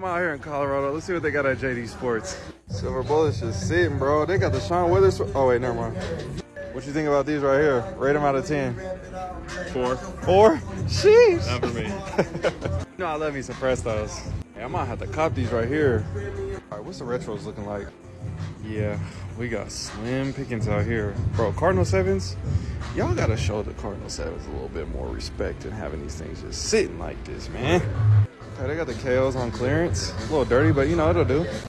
I'm out here in Colorado. Let's see what they got at JD Sports. Silver Bullets just sitting, bro. They got the Sean Withers. Oh, wait, never mind. What you think about these right here? Rate them out of 10. Four. Four? Sheesh. Not for me. no, I love me some Prestos. Hey, I might have to cop these right here. All right, what's the retros looking like? Yeah, we got slim pickings out here. Bro, Cardinal 7s, y'all gotta show the Cardinal 7s a little bit more respect than having these things just sitting like this, man. Okay, they got the KOs on clearance. A little dirty, but you know, it'll do.